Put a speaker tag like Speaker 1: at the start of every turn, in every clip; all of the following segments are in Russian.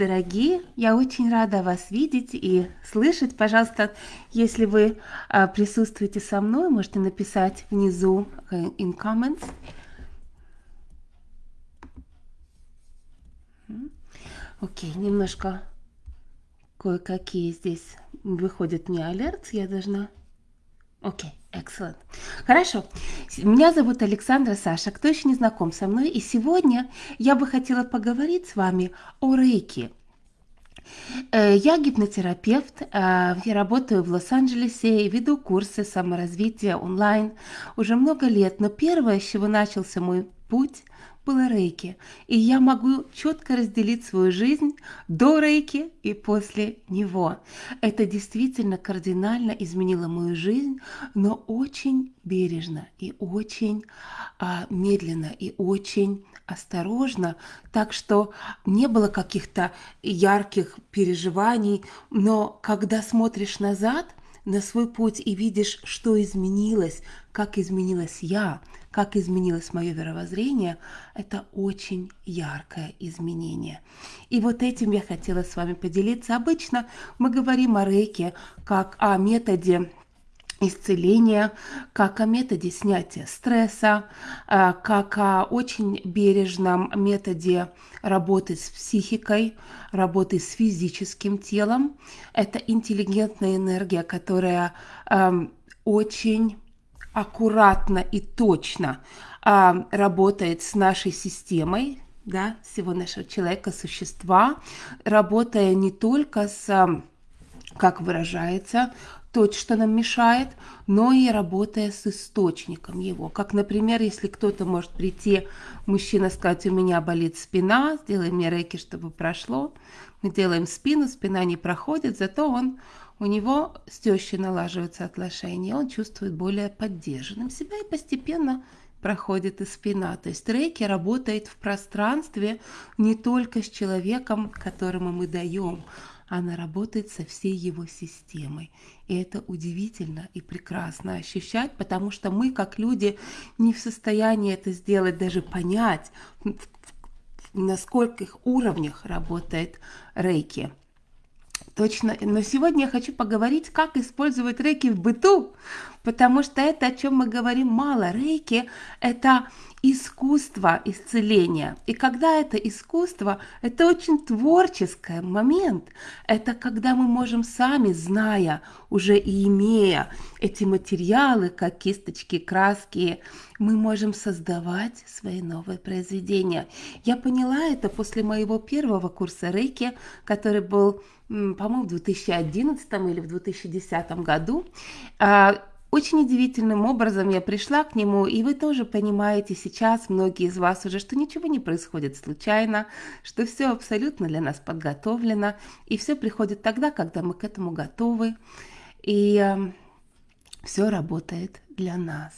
Speaker 1: дорогие! Я очень рада вас видеть и слышать. Пожалуйста, если вы а, присутствуете со мной, можете написать внизу э, in comments. Окей, немножко кое-какие здесь выходят мне алерт. Я должна... Окей, okay, excellent. Хорошо. Меня зовут Александра Саша. Кто еще не знаком со мной? И сегодня я бы хотела поговорить с вами о рейке. Э, я гипнотерапевт, э, я работаю в Лос-Анджелесе и веду курсы саморазвития онлайн уже много лет. Но первое, с чего начался мой путь, было рейки. И я могу четко разделить свою жизнь до рейки и после него. Это действительно кардинально изменило мою жизнь, но очень бережно и очень а, медленно и очень осторожно, так что не было каких-то ярких переживаний, но когда смотришь назад на свой путь и видишь, что изменилось, как изменилась я, как изменилось мое мировоззрение, это очень яркое изменение. И вот этим я хотела с вами поделиться. Обычно мы говорим о рейке как о методе исцеления, как о методе снятия стресса, а, как о очень бережном методе работы с психикой, работы с физическим телом. Это интеллигентная энергия, которая очень аккуратно и точно а, работает с нашей системой, да, всего нашего человека, существа, работая не только с, как выражается, то, что нам мешает, но и работая с источником его. Как, например, если кто-то может прийти, мужчина сказать, у меня болит спина, сделай мне рейки, чтобы прошло. Мы делаем спину, спина не проходит, зато он у него с тещей налаживаются отношения, он чувствует более поддержанным себя и постепенно проходит и спина. То есть рейки работает в пространстве не только с человеком, которому мы даем, она работает со всей его системой. И это удивительно и прекрасно ощущать, потому что мы, как люди, не в состоянии это сделать, даже понять, на скольких уровнях работает рейки. Точно. Но сегодня я хочу поговорить, как использовать рейки в быту, потому что это, о чем мы говорим мало. Рейки – это искусство исцеления. И когда это искусство, это очень творческий момент. Это когда мы можем сами, зная, уже и имея эти материалы, как кисточки, краски, мы можем создавать свои новые произведения. Я поняла это после моего первого курса рейки, который был по-моему, в 2011 или в 2010 году. А, очень удивительным образом я пришла к нему, и вы тоже понимаете сейчас, многие из вас уже, что ничего не происходит случайно, что все абсолютно для нас подготовлено, и все приходит тогда, когда мы к этому готовы, и э, все работает для нас.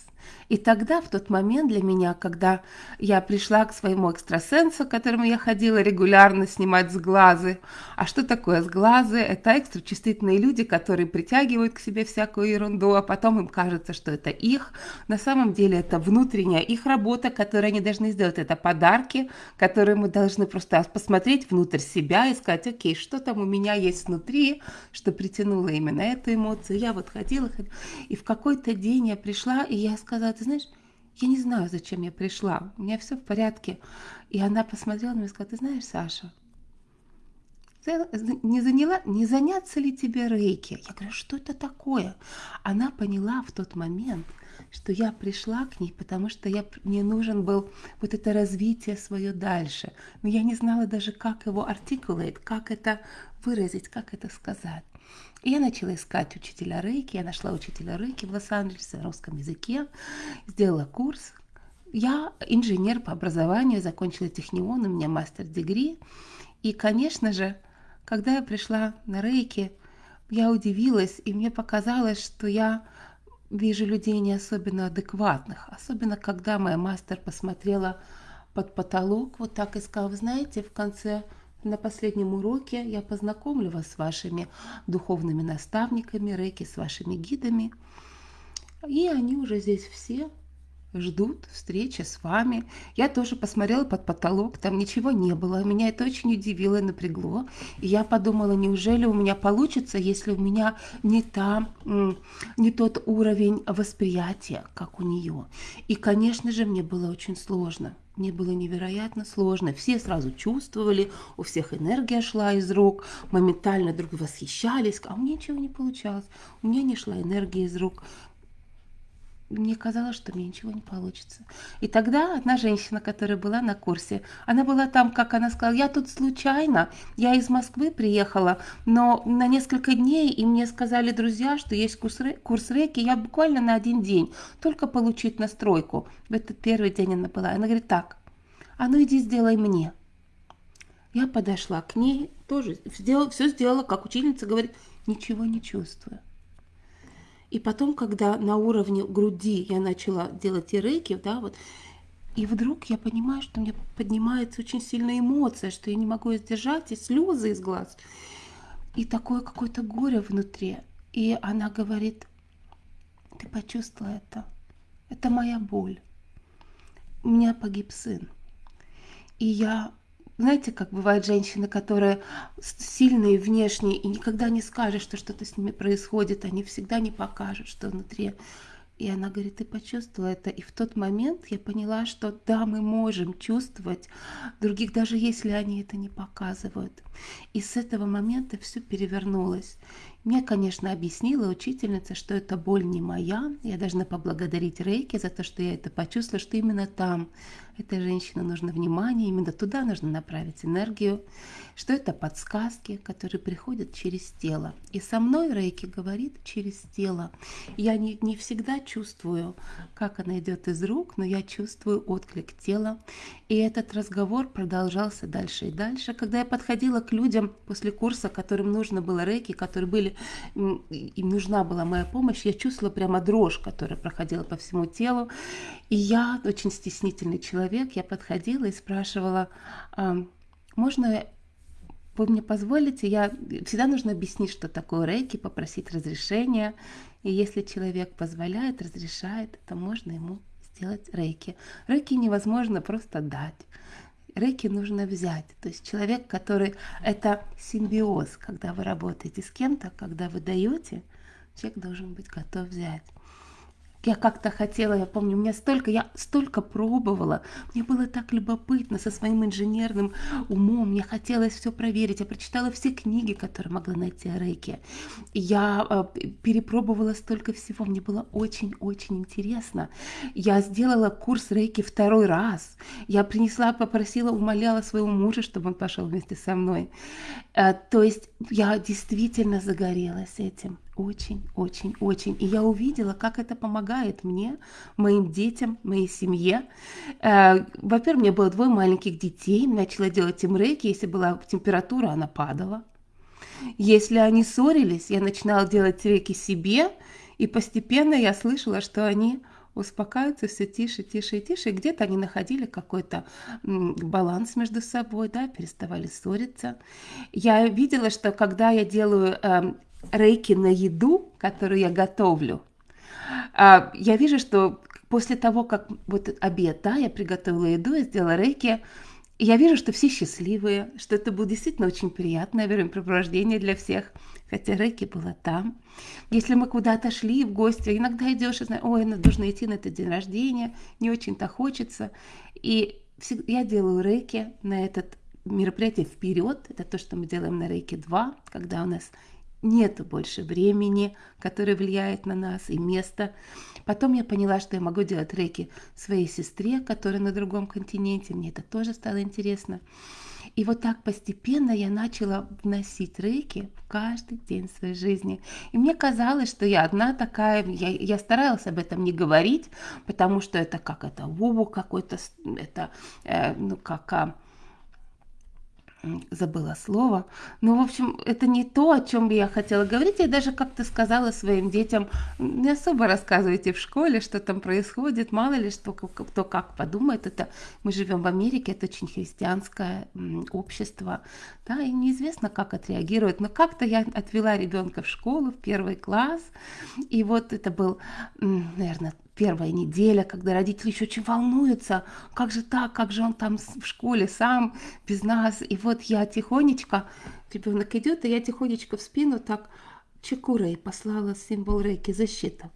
Speaker 1: И тогда, в тот момент для меня, когда я пришла к своему экстрасенсу, к которому я ходила регулярно снимать сглазы. А что такое сглазы? Это экстрачувствительные люди, которые притягивают к себе всякую ерунду, а потом им кажется, что это их. На самом деле это внутренняя их работа, которую они должны сделать. Это подарки, которые мы должны просто посмотреть внутрь себя и сказать, окей, что там у меня есть внутри, что притянуло именно эту эмоцию. Я вот ходила, ходила, и в какой-то день я пришла, и я сказала, ты знаешь, я не знаю, зачем я пришла, у меня все в порядке. И она посмотрела на меня и сказала, ты знаешь, Саша, не, заняла, не заняться ли тебе рейки? Я говорю, что это такое? Она поняла в тот момент, что я пришла к ней, потому что я, мне нужен был вот это развитие свое дальше. Но я не знала даже, как его артикулировать, как это выразить, как это сказать. И я начала искать учителя рейки. Я нашла учителя рейки в Лос-Анджелесе на русском языке, сделала курс. Я инженер по образованию, закончила технион, у меня мастер-дегри. И, конечно же, когда я пришла на рейки, я удивилась, и мне показалось, что я вижу людей не особенно адекватных. Особенно, когда моя мастер посмотрела под потолок, вот так и сказала, вы знаете, в конце на последнем уроке я познакомлю вас с вашими духовными наставниками, рейки, с вашими гидами. И они уже здесь все ждут встречи с вами. Я тоже посмотрела под потолок, там ничего не было. Меня это очень удивило и напрягло. И я подумала, неужели у меня получится, если у меня не, та, не тот уровень восприятия, как у нее. И, конечно же, мне было очень сложно. Мне было невероятно сложно. Все сразу чувствовали, у всех энергия шла из рук, моментально друг восхищались, а у меня ничего не получалось. У меня не шла энергия из рук мне казалось, что мне ничего не получится. И тогда одна женщина, которая была на курсе, она была там, как она сказала, я тут случайно, я из Москвы приехала, но на несколько дней, и мне сказали друзья, что есть курс, курс рейки, я буквально на один день, только получить настройку. В этот первый день она была. Она говорит, так, а ну иди сделай мне. Я подошла к ней, тоже сделала, все сделала, как учительница говорит, ничего не чувствую. И потом, когда на уровне груди я начала делать и рейки, да, вот, и вдруг я понимаю, что у меня поднимается очень сильная эмоция, что я не могу сдержать, и слезы из глаз. И такое какое-то горе внутри. И она говорит, ты почувствовала это? Это моя боль. У меня погиб сын. И я знаете, как бывают женщины, которые сильные внешне и никогда не скажут, что что-то с ними происходит, они всегда не покажут, что внутри. И она говорит, ты почувствовала это. И в тот момент я поняла, что да, мы можем чувствовать других, даже если они это не показывают. И с этого момента все перевернулось. Мне, конечно, объяснила учительница, что эта боль не моя. Я должна поблагодарить Рейки за то, что я это почувствовала, что именно там этой женщине нужно внимание, именно туда нужно направить энергию, что это подсказки, которые приходят через тело. И со мной Рейки говорит через тело. Я не, не всегда чувствую, как она идет из рук, но я чувствую отклик тела. И этот разговор продолжался дальше и дальше. Когда я подходила к людям после курса, которым нужно было Рейки, которые были им нужна была моя помощь, я чувствовала прямо дрожь, которая проходила по всему телу. И я, очень стеснительный человек, я подходила и спрашивала, можно вы мне позволите, я всегда нужно объяснить, что такое рейки, попросить разрешения. И если человек позволяет, разрешает, то можно ему сделать рейки. Рейки невозможно просто дать. Рейки нужно взять. То есть человек, который... Это симбиоз, когда вы работаете с кем-то, когда вы даете, человек должен быть готов взять. Я как-то хотела, я помню, у меня столько, я столько пробовала, мне было так любопытно со своим инженерным умом, мне хотелось все проверить, я прочитала все книги, которые могла найти о рейке, я э, перепробовала столько всего, мне было очень-очень интересно. Я сделала курс рейки второй раз, я принесла, попросила, умоляла своего мужа, чтобы он пошел вместе со мной. Э, то есть я действительно загорелась этим очень, очень, очень. И я увидела, как это помогает мне, моим детям, моей семье. Э, во-первых, меня было двое маленьких детей, начала делать им рейки, если была температура, она падала. Если они ссорились, я начинала делать рейки себе, и постепенно я слышала, что они успокаиваются все тише, тише и тише. И где-то они находили какой-то баланс между собой, да, переставали ссориться. Я видела, что когда я делаю э, рейки на еду, которую я готовлю, а, я вижу, что после того, как вот обед, да, я приготовила еду, я сделала рейки, я вижу, что все счастливые, что это было действительно очень приятное времяпрепровождение для всех, хотя рейки было там. Если мы куда-то шли в гости, иногда идешь и знаешь, ой, нужно идти на этот день рождения, не очень-то хочется. И я делаю рейки на этот мероприятие вперед. Это то, что мы делаем на рейке 2, когда у нас нет больше времени, которое влияет на нас, и места. Потом я поняла, что я могу делать рейки своей сестре, которая на другом континенте. Мне это тоже стало интересно. И вот так постепенно я начала вносить рейки в каждый день своей жизни. И мне казалось, что я одна такая, я, я старалась об этом не говорить, потому что это как это, вову какой-то, это, э, ну как... А, забыла слово. Ну, в общем, это не то, о чем я хотела говорить. Я даже как-то сказала своим детям, не особо рассказывайте в школе, что там происходит, мало ли что, кто как подумает. Это мы живем в Америке, это очень христианское общество, да, и неизвестно, как отреагирует. Но как-то я отвела ребенка в школу, в первый класс, и вот это был, наверное, первая неделя, когда родители еще очень волнуются, как же так, как же он там в школе сам, без нас. И вот я тихонечко, ребенок идет, и я тихонечко в спину так чекурой послала символ рейки защита.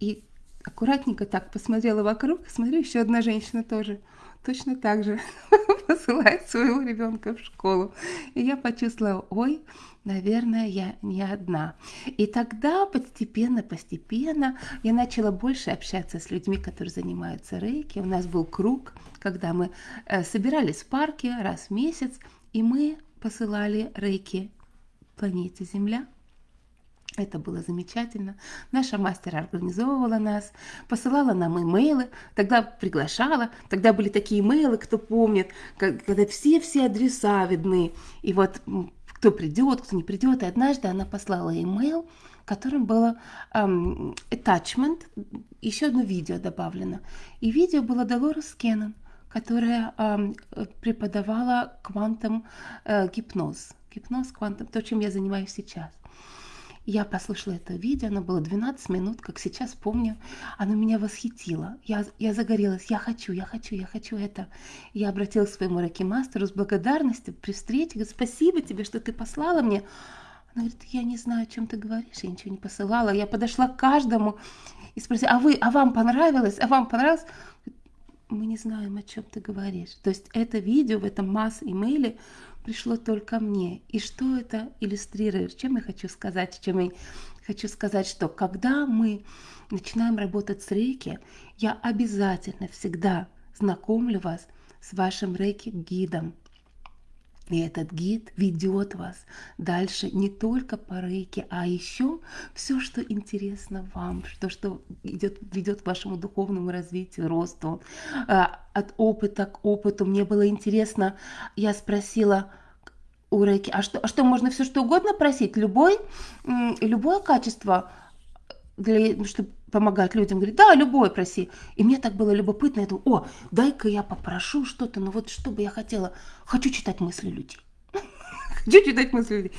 Speaker 1: И аккуратненько так посмотрела вокруг, смотрю, еще одна женщина тоже точно так же посылает своего ребенка в школу. И я почувствовала, ой, наверное, я не одна. И тогда постепенно, постепенно я начала больше общаться с людьми, которые занимаются рейки. У нас был круг, когда мы э, собирались в парке раз в месяц, и мы посылали рейки планете Земля. Это было замечательно. Наша мастер организовывала нас, посылала нам имейлы, тогда приглашала. Тогда были такие имейлы, кто помнит, когда все-все адреса видны. И вот кто придет, кто не придет. И однажды она послала имейл, в котором было эм, attachment, еще одно видео добавлено. И видео было Долорес Кеннон, которая эм, преподавала квантом э, гипноз. Гипноз, квантом, то, чем я занимаюсь сейчас. Я послушала это видео, оно было 12 минут, как сейчас помню. Оно меня восхитило. Я, я загорелась, я хочу, я хочу, я хочу это. Я обратилась к своему рокимастеру с благодарностью при встрече. Говорю, спасибо тебе, что ты послала мне. Она говорит, я не знаю, о чем ты говоришь, я ничего не посылала. Я подошла к каждому и спросила, а вы, а вам понравилось, а вам понравилось? Мы не знаем, о чем ты говоришь. То есть это видео в этом масс-имейле пришло только мне. И что это иллюстрирует? Чем я хочу сказать? Чем я хочу сказать, что когда мы начинаем работать с рейки, я обязательно всегда знакомлю вас с вашим рейки-гидом, и этот гид ведет вас дальше не только по рейке, а еще все, что интересно вам, то, что идет, ведет к вашему духовному развитию, росту. А, от опыта к опыту мне было интересно, я спросила у рейки, а что, а что можно все что угодно просить? Любой, любое качество для, чтобы помогать людям, говорит, да, любой проси. И мне так было любопытно, я думаю, о, дай-ка я попрошу что-то, ну вот что бы я хотела, хочу читать мысли людей. Хочу читать мысли людей.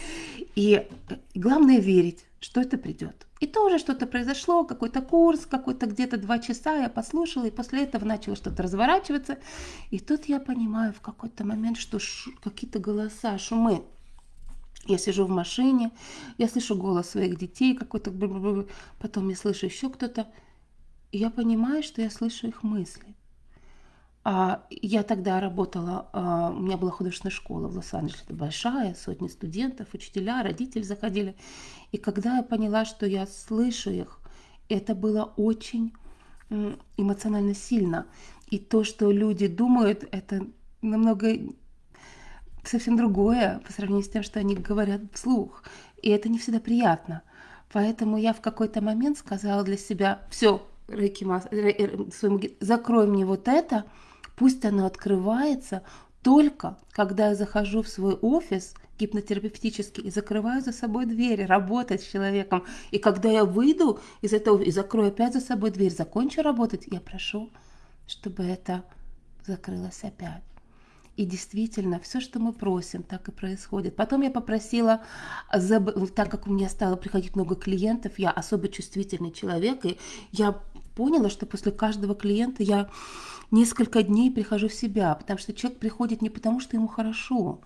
Speaker 1: И главное верить, что это придет. И тоже что-то произошло, какой-то курс, какой-то где-то два часа я послушала, и после этого начало что-то разворачиваться. И тут я понимаю в какой-то момент, что какие-то голоса, шумы я сижу в машине, я слышу голос своих детей какой-то, потом я слышу еще кто-то, и я понимаю, что я слышу их мысли. А я тогда работала, а, у меня была художественная школа в Лос-Анджелесе, большая, сотни студентов, учителя, родители заходили. И когда я поняла, что я слышу их, это было очень эмоционально сильно. И то, что люди думают, это намного совсем другое по сравнению с тем, что они говорят вслух. И это не всегда приятно. Поэтому я в какой-то момент сказала для себя, все, Рейки Мас, своему, закрой мне вот это, пусть оно открывается только когда я захожу в свой офис гипнотерапевтический и закрываю за собой дверь, работать с человеком. И когда я выйду из этого и закрою опять за собой дверь, закончу работать, я прошу, чтобы это закрылось опять. И действительно, все, что мы просим, так и происходит. Потом я попросила, так как у меня стало приходить много клиентов, я особо чувствительный человек, и я поняла, что после каждого клиента я несколько дней прихожу в себя, потому что человек приходит не потому, что ему хорошо.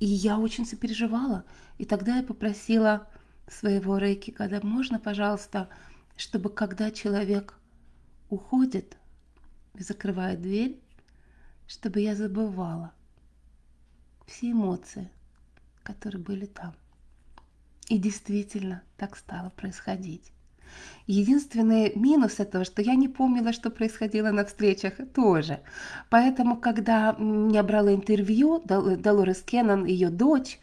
Speaker 1: И я очень сопереживала. И тогда я попросила своего рейки, когда можно, пожалуйста, чтобы когда человек уходит закрывает дверь, чтобы я забывала все эмоции, которые были там. И действительно так стало происходить. Единственный минус этого, что я не помнила, что происходило на встречах тоже. Поэтому, когда я брала интервью, Долорес Кеннон, ее дочь,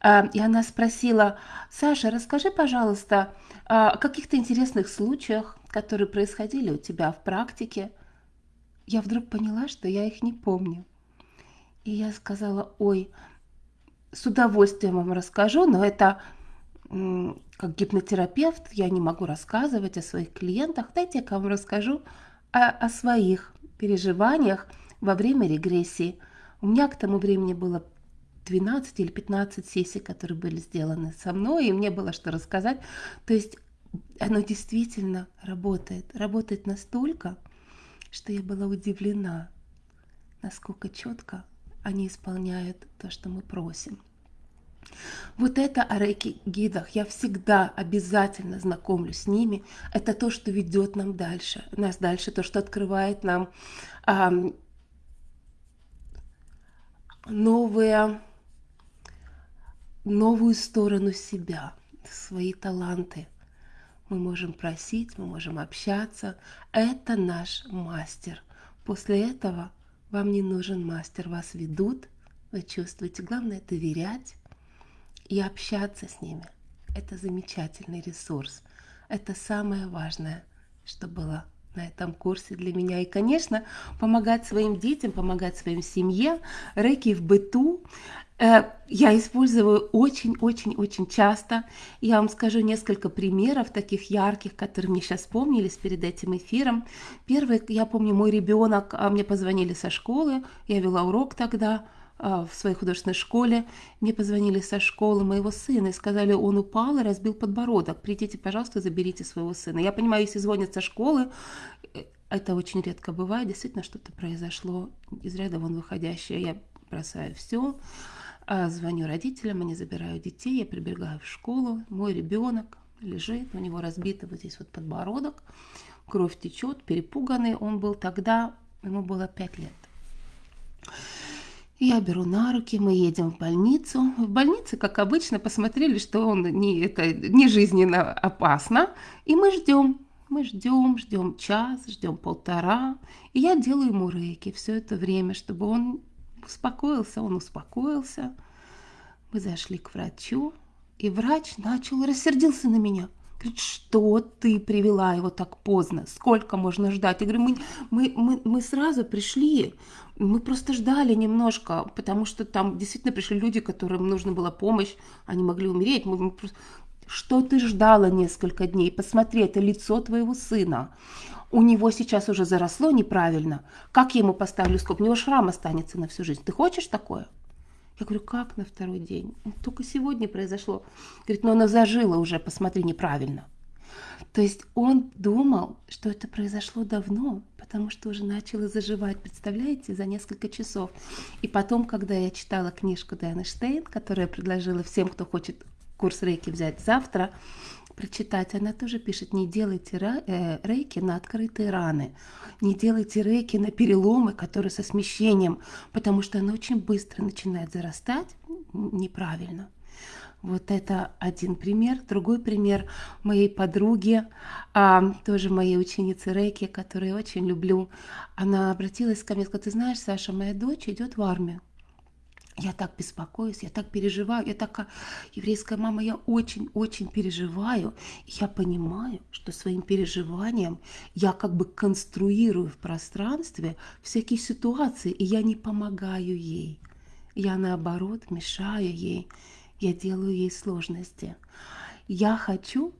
Speaker 1: а, и она спросила, Саша, расскажи, пожалуйста, о каких-то интересных случаях, которые происходили у тебя в практике – я вдруг поняла, что я их не помню. И я сказала, ой, с удовольствием вам расскажу, но это как гипнотерапевт я не могу рассказывать о своих клиентах. Дайте я вам расскажу о, о своих переживаниях во время регрессии. У меня к тому времени было 12 или 15 сессий, которые были сделаны со мной, и мне было что рассказать. То есть оно действительно работает. Работает настолько, что я была удивлена, насколько четко они исполняют то, что мы просим. Вот это о рейки-гидах. Я всегда обязательно знакомлюсь с ними. Это то, что ведет нам дальше. Нас дальше, то, что открывает нам а, новые, новую сторону себя, свои таланты. Мы можем просить, мы можем общаться. Это наш мастер. После этого вам не нужен мастер. Вас ведут, вы чувствуете. Главное доверять и общаться с ними. Это замечательный ресурс. Это самое важное, что было на этом курсе для меня. И, конечно, помогать своим детям, помогать своим семье, рэки в быту. Э, я использую очень-очень-очень часто. Я вам скажу несколько примеров таких ярких, которые мне сейчас вспомнились перед этим эфиром. Первый, я помню, мой ребенок, а мне позвонили со школы, я вела урок тогда, в своей художественной школе. Мне позвонили со школы моего сына и сказали, он упал и разбил подбородок. Придите, пожалуйста, заберите своего сына. Я понимаю, если звонят со школы, э, это очень редко бывает, действительно что-то произошло из ряда вон выходящее. Я бросаю все, а, звоню родителям, они забирают детей, я прибегаю в школу, мой ребенок лежит, у него разбитый вот здесь вот подбородок, кровь течет, перепуганный он был тогда, ему было 5 лет. Я беру на руки, мы едем в больницу. В больнице, как обычно, посмотрели, что он не, это, не жизненно опасно. И мы ждем. Мы ждем, ждем час, ждем полтора. И я делаю ему рейки все это время, чтобы он успокоился. Он успокоился. Мы зашли к врачу, и врач начал рассердился на меня – Говорит, что ты привела его так поздно? Сколько можно ждать? Я говорю, мы, мы, мы, мы сразу пришли, мы просто ждали немножко, потому что там действительно пришли люди, которым нужна была помощь, они могли умереть. Мы, мы просто... Что ты ждала несколько дней? Посмотри, это лицо твоего сына. У него сейчас уже заросло неправильно. Как я ему поставлю скоб? У него шрам останется на всю жизнь. Ты хочешь такое? Я говорю, как на второй день? Только сегодня произошло. Говорит, но она зажила уже, посмотри, неправильно. То есть он думал, что это произошло давно, потому что уже начало заживать, представляете, за несколько часов. И потом, когда я читала книжку Дайаны Штейн, которую я предложила всем, кто хочет курс рейки взять завтра, прочитать, она тоже пишет, не делайте э, рейки на открытые раны, не делайте рейки на переломы, которые со смещением, потому что она очень быстро начинает зарастать неправильно. Вот это один пример. Другой пример моей подруги, а, тоже моей ученицы Рейки, которую я очень люблю. Она обратилась ко мне и сказала, ты знаешь, Саша, моя дочь идет в армию. Я так беспокоюсь, я так переживаю, я такая еврейская мама, я очень-очень переживаю. я понимаю, что своим переживанием я как бы конструирую в пространстве всякие ситуации, и я не помогаю ей. Я наоборот мешаю ей, я делаю ей сложности. Я хочу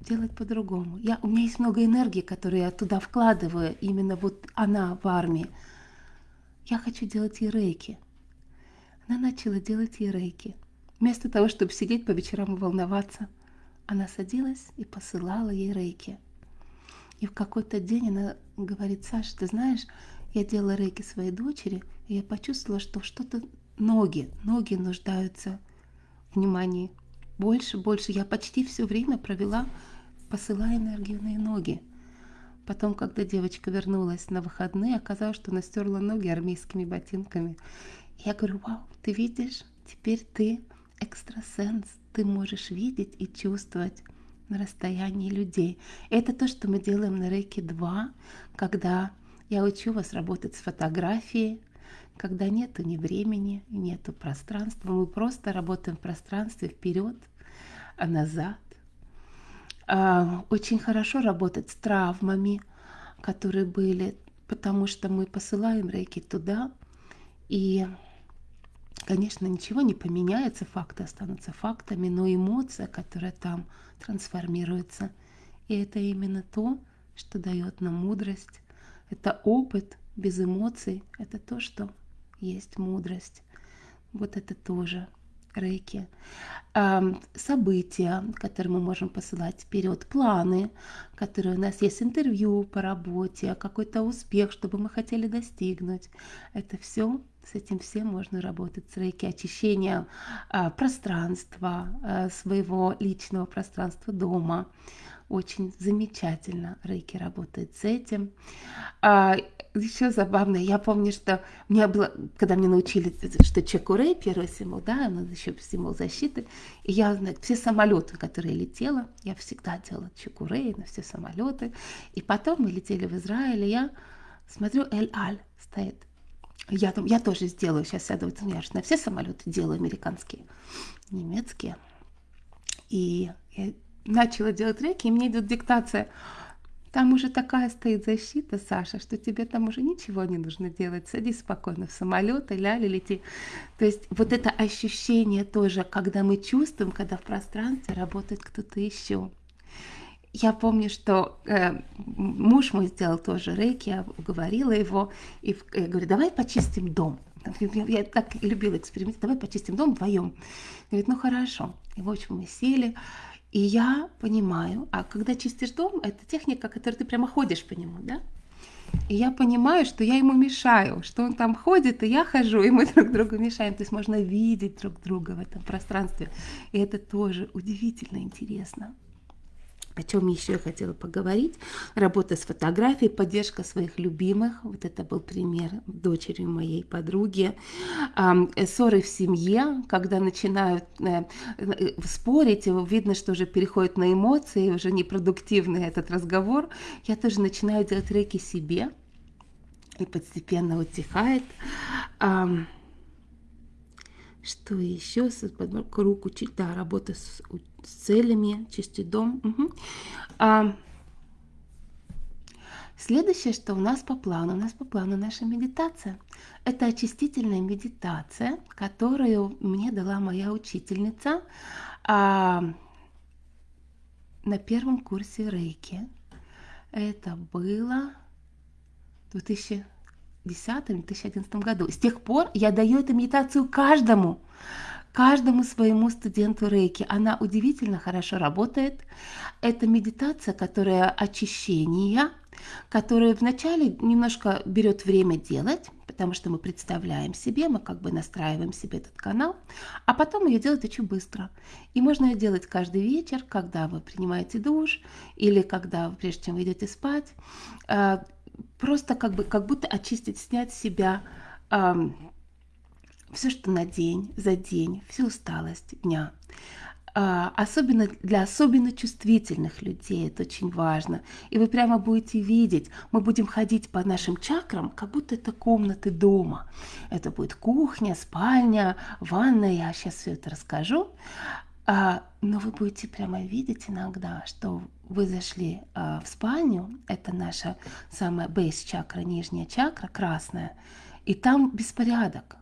Speaker 1: делать по-другому. Я, у меня есть много энергии, которую я туда вкладываю, именно вот она в армии. Я хочу делать и рейки – она начала делать ей рейки. Вместо того, чтобы сидеть по вечерам и волноваться, она садилась и посылала ей рейки. И в какой-то день она говорит, Саша, ты знаешь, я делала рейки своей дочери, и я почувствовала, что что-то ноги, ноги нуждаются внимании. Больше, больше. Я почти все время провела, посылая энергию на ноги. Потом, когда девочка вернулась на выходные, оказалось, что она стерла ноги армейскими ботинками. Я говорю, вау, ты видишь, теперь ты экстрасенс, ты можешь видеть и чувствовать на расстоянии людей. Это то, что мы делаем на Рейке 2, когда я учу вас работать с фотографией, когда нету ни времени, нету пространства, мы просто работаем в пространстве вперед, а назад. А, очень хорошо работать с травмами, которые были, потому что мы посылаем рейки туда, и Конечно, ничего не поменяется, факты останутся фактами, но эмоция, которая там трансформируется, и это именно то, что дает нам мудрость. Это опыт без эмоций, это то, что есть мудрость. Вот это тоже рейки, события, которые мы можем посылать вперед, планы, которые у нас есть, интервью по работе, какой-то успех, чтобы мы хотели достигнуть. Это все, с этим всем можно работать с рейки, очищение а, пространства, а, своего личного пространства дома, очень замечательно Рейки работает с этим. Еще забавно, я помню, что мне было, когда мне научили, что Чекурей, первый символ, да, надо еще символ защиты, и я, все самолеты, которые летела, я всегда делала Чекурей на все самолеты, и потом мы летели в Израиль, и я смотрю, Эль-Аль стоит. Я, там, я тоже сделаю, сейчас сяду, я же на все самолеты делаю американские, немецкие. И я начала делать реки, и мне идет диктация. Там уже такая стоит защита, Саша, что тебе там уже ничего не нужно делать. Садись спокойно в самолет и ляли лети. То есть вот это ощущение тоже, когда мы чувствуем, когда в пространстве работает кто-то еще. Я помню, что э, муж мой сделал тоже рейки, я уговорила его, и я говорю, давай почистим дом. Я, я так любила эксперимент, давай почистим дом вдвоем. Говорит, ну хорошо. И в общем мы сели, и я понимаю, а когда чистишь дом, это техника, которой ты прямо ходишь по нему, да? И я понимаю, что я ему мешаю, что он там ходит, и я хожу, и мы друг другу мешаем. То есть можно видеть друг друга в этом пространстве. И это тоже удивительно интересно о чем еще я хотела поговорить. Работа с фотографией, поддержка своих любимых. Вот это был пример дочери моей подруги. Ссоры в семье, когда начинают э, э, спорить, видно, что уже переходит на эмоции, уже непродуктивный этот разговор. Я тоже начинаю делать реки себе, и постепенно утихает. Что еще? Руку, да, работа с, с целями, чистить дом. Угу. А, следующее, что у нас по плану, у нас по плану наша медитация. Это очистительная медитация, которую мне дала моя учительница а, на первом курсе рейки. Это было 2000 2010-2011 году. С тех пор я даю эту медитацию каждому, каждому своему студенту рейки. Она удивительно хорошо работает. Это медитация, которая очищение, которая вначале немножко берет время делать, потому что мы представляем себе, мы как бы настраиваем себе этот канал, а потом ее делать очень быстро. И можно ее делать каждый вечер, когда вы принимаете душ или когда, прежде чем вы идете спать. Просто как бы как будто очистить, снять себя э, все, что на день, за день, всю усталость дня. А, особенно для особенно чувствительных людей это очень важно. И вы прямо будете видеть, мы будем ходить по нашим чакрам, как будто это комнаты дома. Это будет кухня, спальня, ванная, я сейчас все это расскажу. А, но вы будете прямо видеть иногда, что вы зашли а, в спальню, это наша самая бейс чакра, нижняя чакра, красная, и там беспорядок.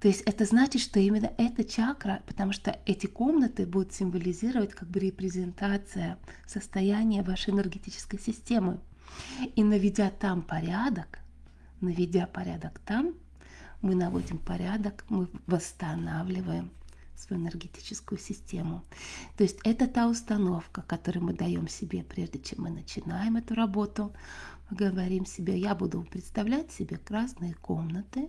Speaker 1: То есть это значит, что именно эта чакра, потому что эти комнаты будут символизировать как бы репрезентация состояния вашей энергетической системы. И наведя там порядок, наведя порядок там, мы наводим порядок, мы восстанавливаем свою энергетическую систему. То есть это та установка, которую мы даем себе, прежде чем мы начинаем эту работу. Мы говорим себе, я буду представлять себе разные комнаты,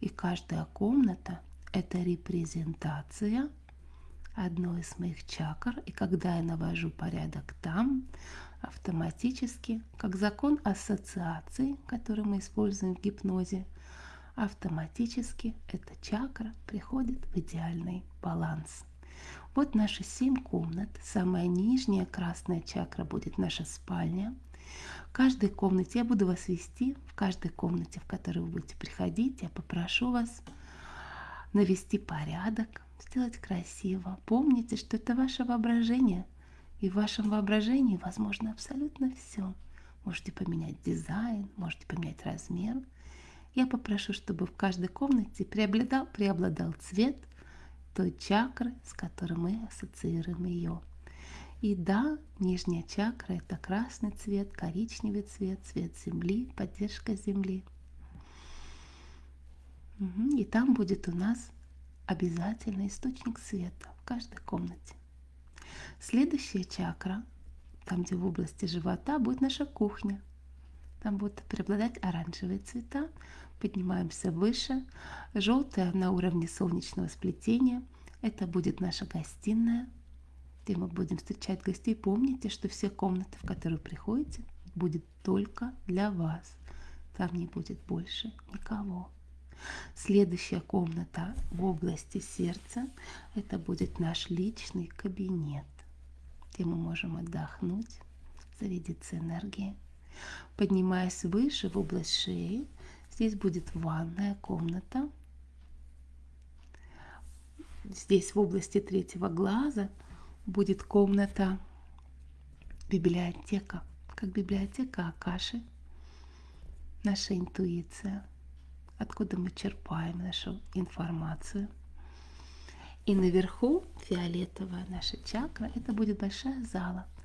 Speaker 1: и каждая комната – это репрезентация одной из моих чакр. И когда я навожу порядок там, автоматически, как закон ассоциации, который мы используем в гипнозе – автоматически эта чакра приходит в идеальный баланс. Вот наши семь комнат. Самая нижняя красная чакра будет наша спальня. В каждой комнате я буду вас вести, в каждой комнате, в которой вы будете приходить, я попрошу вас навести порядок, сделать красиво. Помните, что это ваше воображение, и в вашем воображении возможно абсолютно все. Можете поменять дизайн, можете поменять размер – я попрошу, чтобы в каждой комнате преобладал, преобладал цвет той чакры, с которой мы ассоциируем ее. И да, нижняя чакра – это красный цвет, коричневый цвет, цвет земли, поддержка земли. И там будет у нас обязательно источник света в каждой комнате. Следующая чакра, там где в области живота, будет наша кухня. Там будут преобладать оранжевые цвета. Поднимаемся выше. Желтая на уровне солнечного сплетения. Это будет наша гостиная, где мы будем встречать гостей. Помните, что все комнаты, в которые приходите, будет только для вас. Там не будет больше никого. Следующая комната в области сердца – это будет наш личный кабинет, где мы можем отдохнуть, зарядиться энергией. Поднимаясь выше в область шеи, здесь будет ванная комната. Здесь в области третьего глаза будет комната библиотека, как библиотека Акаши, наша интуиция, откуда мы черпаем нашу информацию. И наверху фиолетовая наша чакра, это будет большая зала –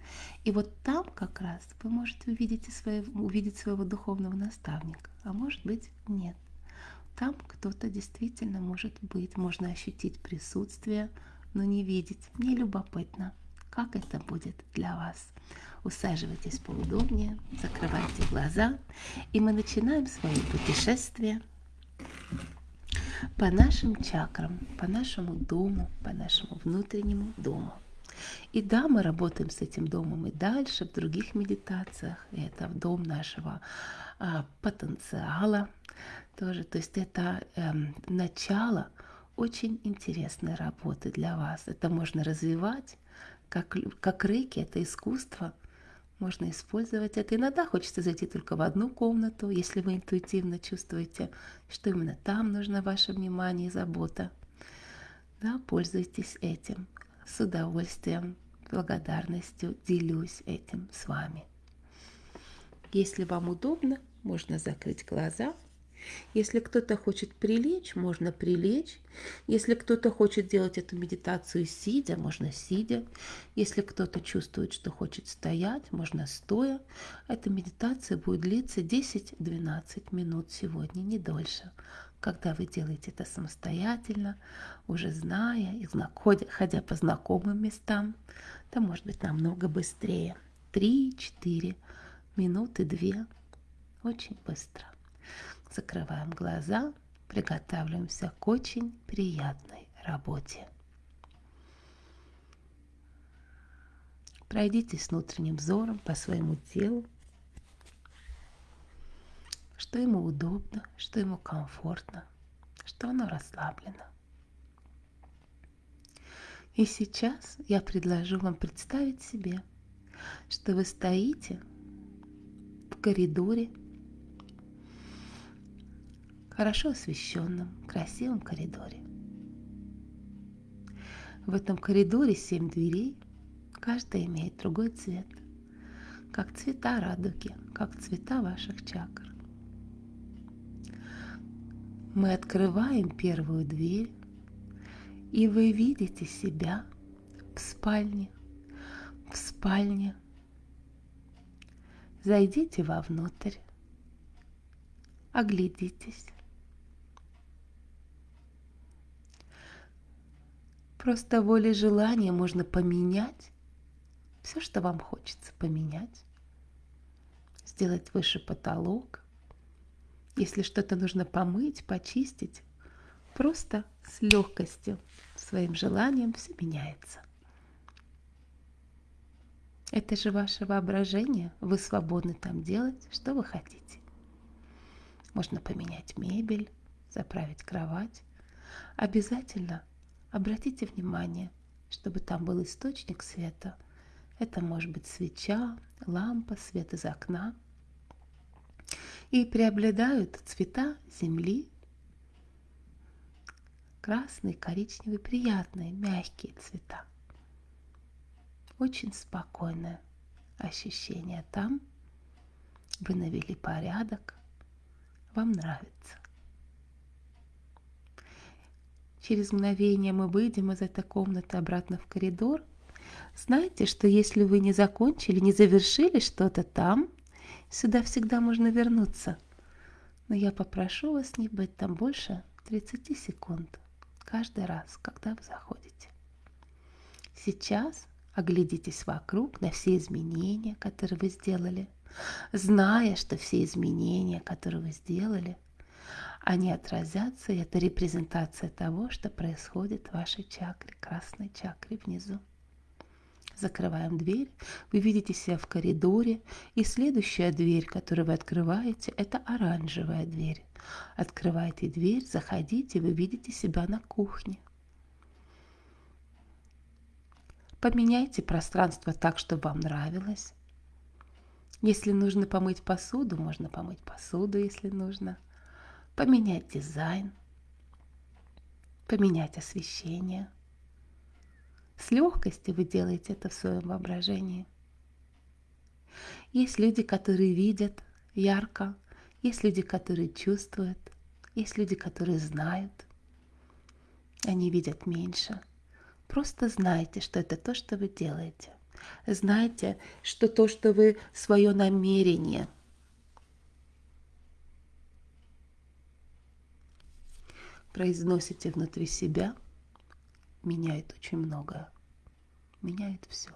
Speaker 1: и вот там как раз вы можете увидеть, своего, увидеть своего духовного наставника, а может быть нет. Там кто-то действительно может быть, можно ощутить присутствие, но не видеть. Мне любопытно, как это будет для вас. Усаживайтесь поудобнее, закрывайте глаза, и мы начинаем свое путешествие по нашим чакрам, по нашему дому, по нашему внутреннему дому. И да, мы работаем с этим домом и дальше, в других медитациях. Это дом нашего а, потенциала тоже. То есть это эм, начало очень интересной работы для вас. Это можно развивать, как, как рейки, это искусство. Можно использовать это. Иногда хочется зайти только в одну комнату, если вы интуитивно чувствуете, что именно там нужно ваше внимание и забота. Да, пользуйтесь этим с удовольствием, благодарностью делюсь этим с вами. Если вам удобно, можно закрыть глаза. Если кто-то хочет прилечь, можно прилечь. Если кто-то хочет делать эту медитацию сидя, можно сидя. Если кто-то чувствует, что хочет стоять, можно стоя. Эта медитация будет длиться 10-12 минут сегодня, не дольше когда вы делаете это самостоятельно, уже зная и ходя по знакомым местам, то может быть намного быстрее. Три-четыре минуты, две. Очень быстро. Закрываем глаза, приготавливаемся к очень приятной работе. Пройдитесь внутренним взором по своему телу, что ему удобно, что ему комфортно, что оно расслаблено. И сейчас я предложу вам представить себе, что вы стоите в коридоре, хорошо освещенном, красивом коридоре. В этом коридоре семь дверей, каждая имеет другой цвет, как цвета радуги, как цвета ваших чакр. Мы открываем первую дверь, и вы видите себя в спальне, в спальне. Зайдите вовнутрь, оглядитесь. Просто волей желания можно поменять все, что вам хочется поменять. Сделать выше потолок, если что-то нужно помыть, почистить, просто с легкостью, своим желанием все меняется. Это же ваше воображение, вы свободны там делать, что вы хотите. Можно поменять мебель, заправить кровать. Обязательно обратите внимание, чтобы там был источник света. Это может быть свеча, лампа, свет из окна – и преобладают цвета земли. Красный, коричневый, приятные, мягкие цвета. Очень спокойное ощущение там. Вы навели порядок, вам нравится. Через мгновение мы выйдем из этой комнаты обратно в коридор. Знаете, что если вы не закончили, не завершили что-то там, Сюда всегда можно вернуться. Но я попрошу вас не быть там больше 30 секунд. каждый раз, когда вы заходите. Сейчас оглядитесь вокруг на все изменения, которые вы сделали, зная, что все изменения, которые вы сделали, они отразятся, и это репрезентация того, что происходит в вашей чакре, красной чакре внизу. Закрываем дверь, вы видите себя в коридоре, и следующая дверь, которую вы открываете, это оранжевая дверь. Открывайте дверь, заходите, вы видите себя на кухне. Поменяйте пространство так, чтобы вам нравилось. Если нужно помыть посуду, можно помыть посуду, если нужно. Поменять дизайн, поменять освещение – с легкостью вы делаете это в своем воображении. Есть люди, которые видят ярко, есть люди, которые чувствуют, есть люди, которые знают. Они видят меньше. Просто знайте, что это то, что вы делаете. Знайте, что то, что вы свое намерение произносите внутри себя, меняет очень многое. Меняет все.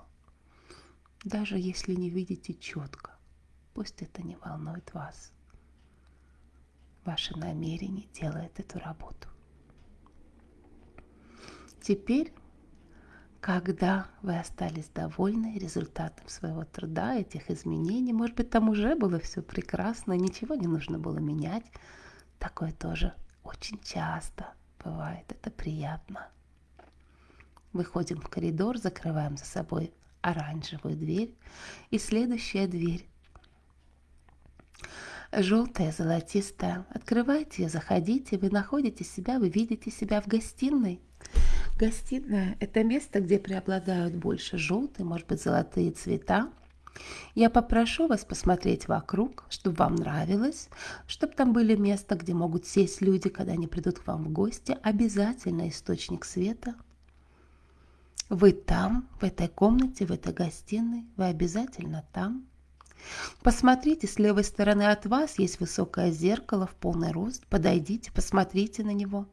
Speaker 1: Даже если не видите четко, пусть это не волнует вас. Ваше намерение делает эту работу. Теперь, когда вы остались довольны результатом своего труда, этих изменений, может быть, там уже было все прекрасно, ничего не нужно было менять, такое тоже очень часто бывает, это приятно. Выходим в коридор, закрываем за собой оранжевую дверь и следующая дверь. Желтая, золотистая. Открывайте ее, заходите, вы находите себя, вы видите себя в гостиной. Гостиная – это место, где преобладают больше желтые, может быть, золотые цвета. Я попрошу вас посмотреть вокруг, чтобы вам нравилось, чтобы там были места, где могут сесть люди, когда они придут к вам в гости. Обязательно источник света – вы там, в этой комнате, в этой гостиной, вы обязательно там. Посмотрите, с левой стороны от вас есть высокое зеркало в полный рост. Подойдите, посмотрите на него.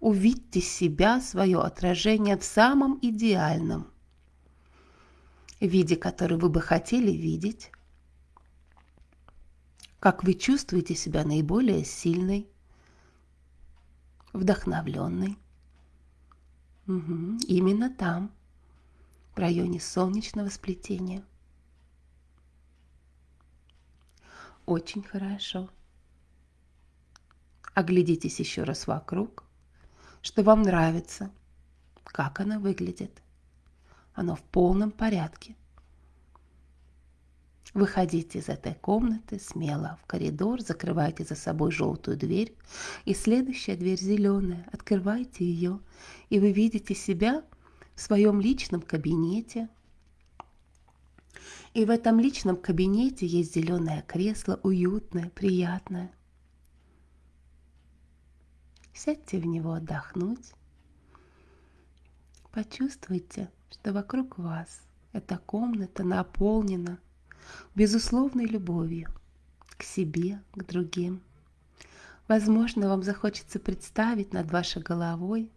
Speaker 1: Увидьте себя, свое отражение в самом идеальном виде, который вы бы хотели видеть. Как вы чувствуете себя наиболее сильной, вдохновленной. Угу, именно там, в районе солнечного сплетения. Очень хорошо. Оглядитесь еще раз вокруг, что вам нравится, как оно выглядит. Оно в полном порядке. Выходите из этой комнаты смело в коридор, закрывайте за собой желтую дверь, и следующая дверь зеленая, открывайте ее, и вы видите себя в своем личном кабинете. И в этом личном кабинете есть зеленое кресло, уютное, приятное. Сядьте в него отдохнуть. Почувствуйте, что вокруг вас эта комната наполнена безусловной любовью к себе, к другим. Возможно, вам захочется представить над вашей головой,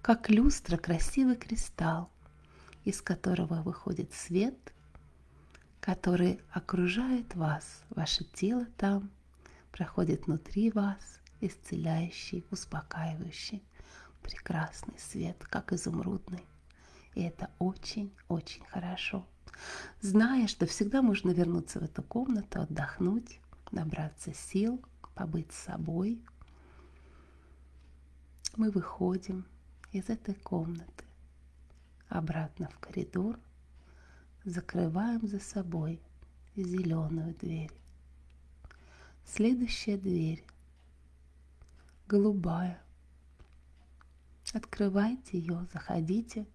Speaker 1: как люстра, красивый кристалл, из которого выходит свет, который окружает вас, ваше тело там, проходит внутри вас, исцеляющий, успокаивающий, прекрасный свет, как изумрудный. И это очень-очень хорошо зная, что всегда можно вернуться в эту комнату, отдохнуть, набраться сил, побыть с собой. Мы выходим из этой комнаты обратно в коридор, закрываем за собой зеленую дверь. Следующая дверь голубая. Открывайте ее, заходите,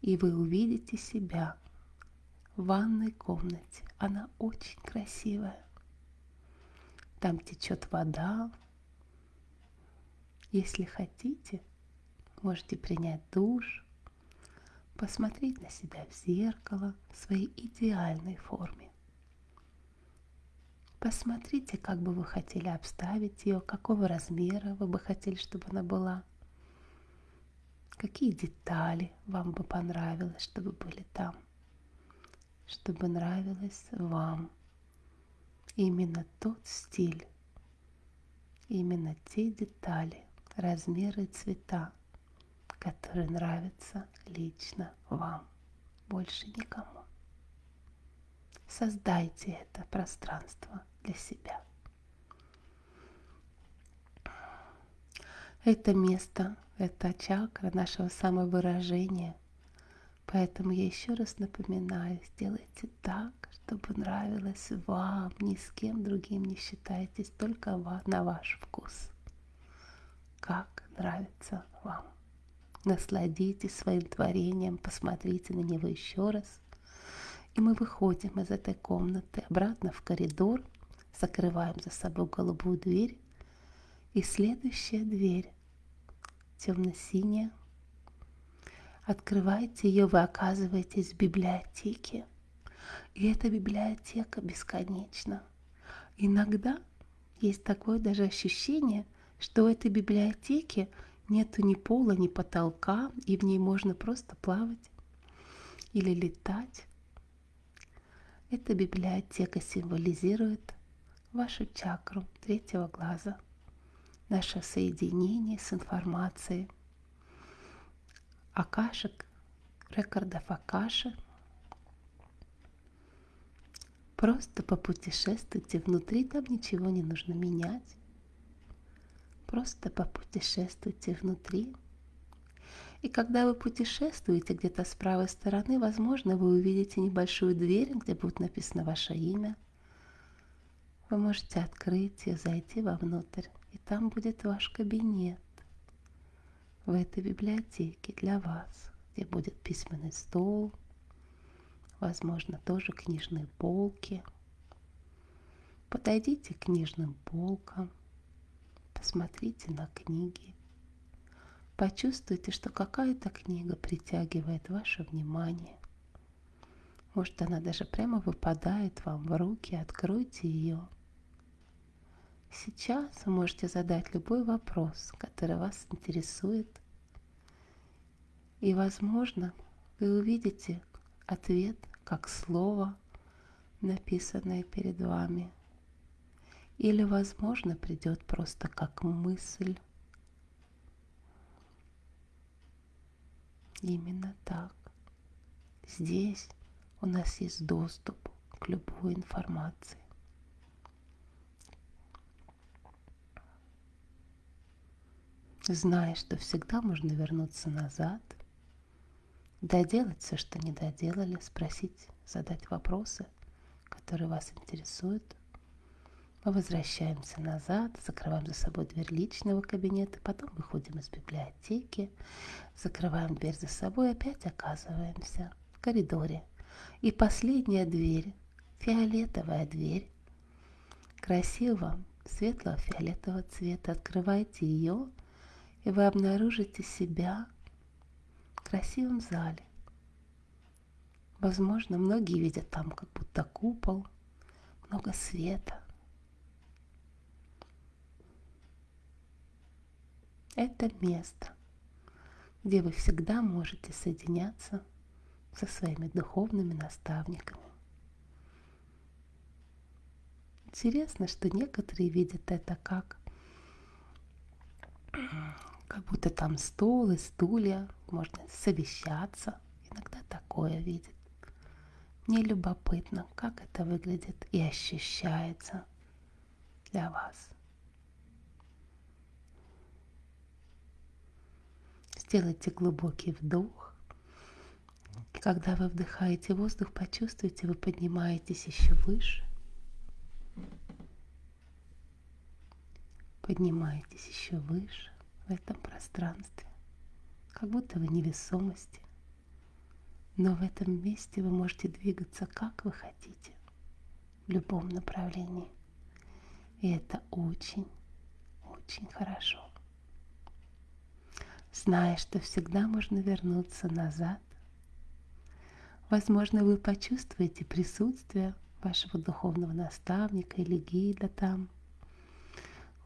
Speaker 1: и вы увидите себя ванной комнате. Она очень красивая. Там течет вода. Если хотите, можете принять душ, посмотреть на себя в зеркало в своей идеальной форме. Посмотрите, как бы вы хотели обставить ее, какого размера вы бы хотели, чтобы она была. Какие детали вам бы понравилось, чтобы были там? Чтобы нравилось вам именно тот стиль, именно те детали, размеры цвета, которые нравятся лично вам, больше никому. Создайте это пространство для себя. Это место, это чакра нашего самовыражения. Поэтому я еще раз напоминаю, сделайте так, чтобы нравилось вам, ни с кем другим не считайтесь, только на ваш вкус. Как нравится вам. Насладитесь своим творением, посмотрите на него еще раз. И мы выходим из этой комнаты обратно в коридор, закрываем за собой голубую дверь. И следующая дверь, темно-синяя, открываете ее, вы оказываетесь в библиотеке. И эта библиотека бесконечна. Иногда есть такое даже ощущение, что в этой библиотеке нету ни пола, ни потолка, и в ней можно просто плавать или летать. Эта библиотека символизирует вашу чакру третьего глаза, наше соединение с информацией, акашек, рекордов акаши. Просто попутешествуйте внутри, там ничего не нужно менять. Просто попутешествуйте внутри. И когда вы путешествуете где-то с правой стороны, возможно, вы увидите небольшую дверь, где будет написано ваше имя. Вы можете открыть ее, зайти вовнутрь, и там будет ваш кабинет в этой библиотеке для вас, где будет письменный стол, возможно, тоже книжные полки. Подойдите к книжным полкам, посмотрите на книги. Почувствуйте, что какая-то книга притягивает ваше внимание. Может, она даже прямо выпадает вам в руки. Откройте ее. Сейчас вы можете задать любой вопрос, который вас интересует. И, возможно, вы увидите ответ как слово, написанное перед вами – или, возможно, придет просто как мысль. Именно так. Здесь у нас есть доступ к любой информации. Зная, что всегда можно вернуться назад, доделать все, что не доделали, спросить, задать вопросы, которые вас интересуют – мы возвращаемся назад, закрываем за собой дверь личного кабинета, потом выходим из библиотеки, закрываем дверь за собой, опять оказываемся в коридоре. И последняя дверь, фиолетовая дверь, красивого светлого фиолетового цвета. Открывайте ее, и вы обнаружите себя в красивом зале. Возможно, многие видят там как будто купол, много света – Это место, где вы всегда можете соединяться со своими духовными наставниками. Интересно, что некоторые видят это как как будто там стол и стулья, можно совещаться. Иногда такое видят. Мне любопытно, как это выглядит и ощущается для вас. Сделайте глубокий вдох. Когда вы вдыхаете воздух, почувствуйте, вы поднимаетесь еще выше. Поднимаетесь еще выше в этом пространстве, как будто вы невесомости. Но в этом месте вы можете двигаться как вы хотите, в любом направлении. И это очень, очень хорошо зная, что всегда можно вернуться назад. Возможно, вы почувствуете присутствие вашего духовного наставника или гида там.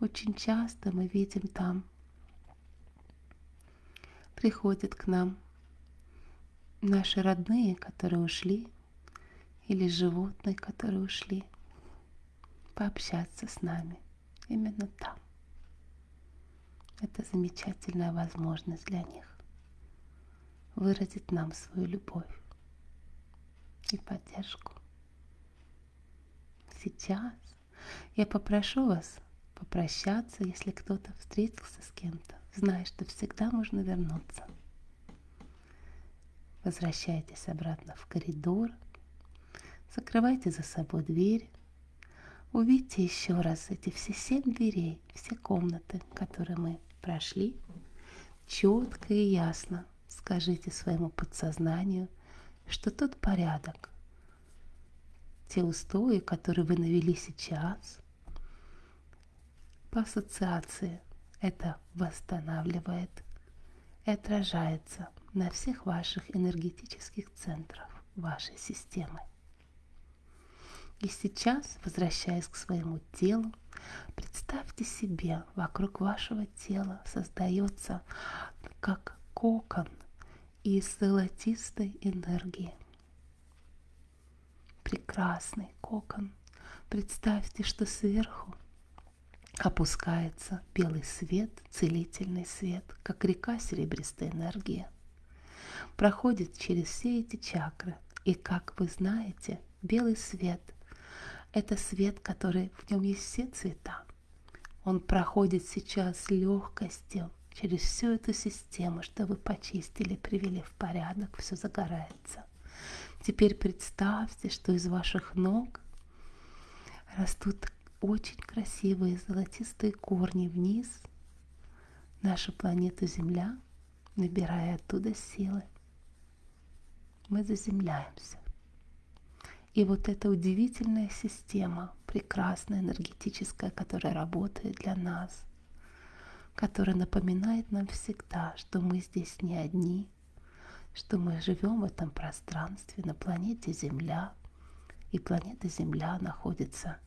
Speaker 1: Очень часто мы видим там приходят к нам наши родные, которые ушли, или животные, которые ушли, пообщаться с нами именно там. Это замечательная возможность для них выразить нам свою любовь и поддержку. Сейчас я попрошу вас попрощаться, если кто-то встретился с кем-то, зная, что всегда можно вернуться. Возвращайтесь обратно в коридор, закрывайте за собой дверь, увидьте еще раз эти все семь дверей, все комнаты, которые мы прошли, четко и ясно скажите своему подсознанию, что тот порядок, те устои, которые вы навели сейчас, по ассоциации это восстанавливает и отражается на всех ваших энергетических центрах вашей системы. И сейчас, возвращаясь к своему телу, представьте себе, вокруг вашего тела создается как кокон из золотистой энергии. Прекрасный кокон. Представьте, что сверху опускается белый свет, целительный свет, как река серебристой энергии. Проходит через все эти чакры. И как вы знаете, белый свет – это свет, который в нем есть все цвета. Он проходит сейчас легкостью, через всю эту систему, что вы почистили, привели в порядок, все загорается. Теперь представьте, что из ваших ног растут очень красивые золотистые корни вниз, нашу планету Земля, набирая оттуда силы. Мы заземляемся. И вот эта удивительная система, прекрасная, энергетическая, которая работает для нас – которая напоминает нам всегда, что мы здесь не одни, что мы живем в этом пространстве на планете Земля, и планета Земля находится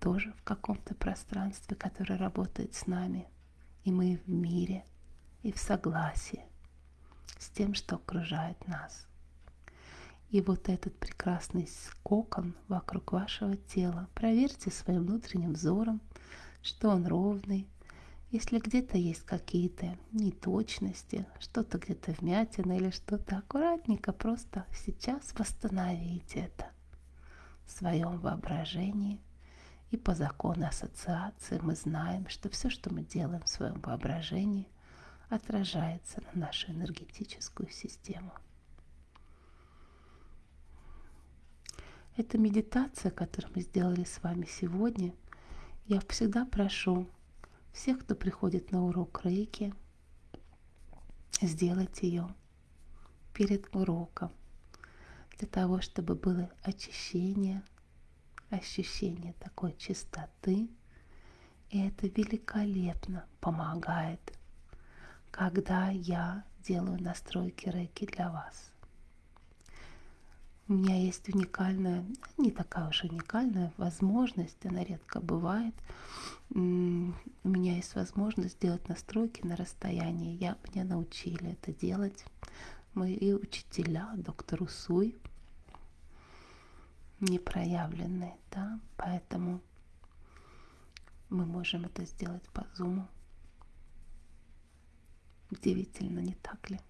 Speaker 1: тоже в каком-то пространстве, которое работает с нами, и мы в мире и в согласии с тем, что окружает нас. И вот этот прекрасный кокон вокруг вашего тела, проверьте своим внутренним взором, что он ровный, если где-то есть какие-то неточности, что-то где-то вмятина или что-то, аккуратненько просто сейчас восстановите это в своем воображении. И по закону ассоциации мы знаем, что все, что мы делаем в своем воображении, отражается на нашу энергетическую систему. Эта медитация, которую мы сделали с вами сегодня, я всегда прошу всех, кто приходит на урок рейки, сделать ее перед уроком, для того, чтобы было очищение, ощущение такой чистоты. И это великолепно помогает, когда я делаю настройки рейки для вас. У меня есть уникальная, не такая уж уникальная возможность, она редко бывает. У меня есть возможность сделать настройки на расстоянии. Я, меня научили это делать. Мои учителя, доктор Усуй, непроявленные, да, поэтому мы можем это сделать по зуму. Удивительно, не так ли?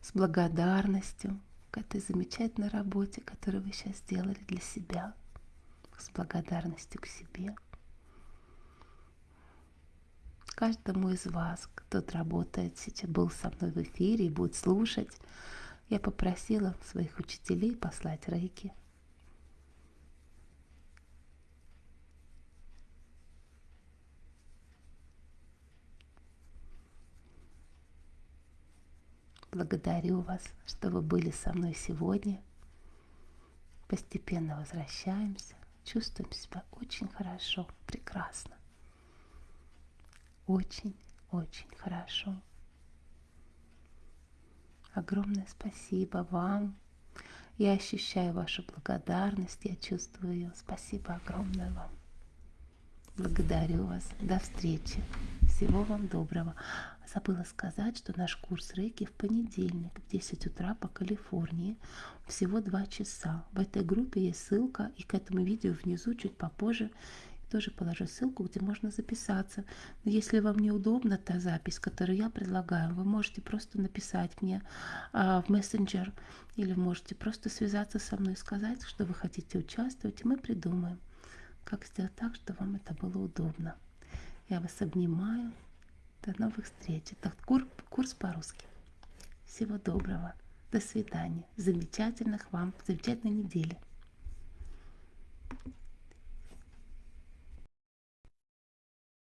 Speaker 1: С благодарностью к этой замечательной работе, которую вы сейчас сделали для себя, с благодарностью к себе. Каждому из вас, кто работает сейчас, был со мной в эфире и будет слушать, я попросила своих учителей послать рейки – Благодарю вас, что вы были со мной сегодня. Постепенно возвращаемся, чувствуем себя очень хорошо, прекрасно. Очень-очень хорошо. Огромное спасибо вам. Я ощущаю вашу благодарность, я чувствую ее. Спасибо огромное вам. Благодарю вас. До встречи. Всего вам доброго. Забыла сказать, что наш курс рейки в понедельник в 10 утра по Калифорнии. Всего 2 часа. В этой группе есть ссылка, и к этому видео внизу чуть попозже тоже положу ссылку, где можно записаться. Но если вам неудобна та запись, которую я предлагаю, вы можете просто написать мне а, в мессенджер или можете просто связаться со мной и сказать, что вы хотите участвовать, и мы придумаем, как сделать так, чтобы вам это было удобно. Я вас обнимаю. До новых встреч. Это курс, курс по-русски. Всего доброго. До свидания. Замечательных вам, замечательной недели.